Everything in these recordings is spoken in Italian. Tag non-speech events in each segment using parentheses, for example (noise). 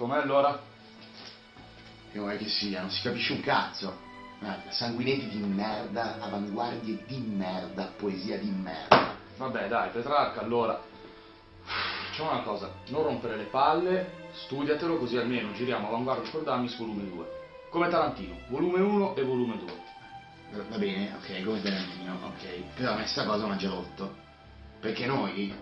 Com'è allora? Che vuoi che sia, non si capisce un cazzo. Guarda, sanguinetti di merda, avanguardie di merda, poesia di merda. Vabbè, dai, Petrarca, allora. Facciamo una cosa, non rompere le palle, studiatelo così almeno giriamo Avanguardia for Dummies volume 2. Come Tarantino, volume 1 e volume 2. Va bene, ok, come Tarantino, ok. Però a me sta cosa già rotto. Perché noi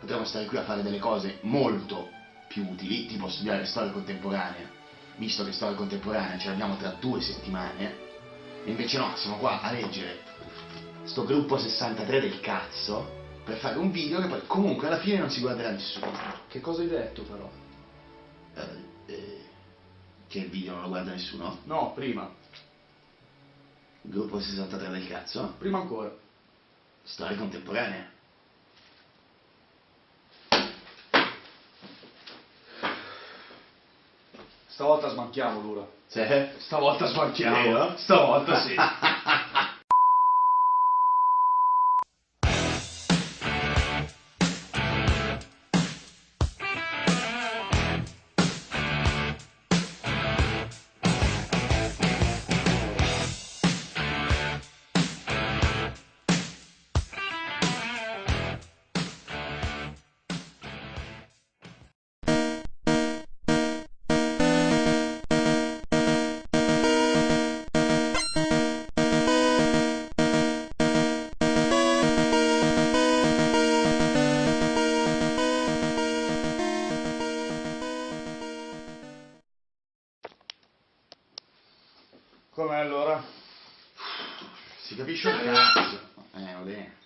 potremmo stare qui a fare delle cose molto più utili, tipo studiare storia contemporanea, visto che storia contemporanea ce l'abbiamo tra due settimane, e invece no, siamo qua a leggere sto gruppo 63 del cazzo per fare un video che poi comunque alla fine non si guarderà nessuno. Che cosa hai detto però? Eh, eh, che il video non lo guarda nessuno? No, prima. Gruppo 63 del cazzo? Prima ancora. Storia contemporanea. Stavolta smanchiamo l'ura. Sì? Stavolta smanchiamo. Stavolta sì. (laughs) Com'è allora? Si capisce un cazzo. Eh, bene.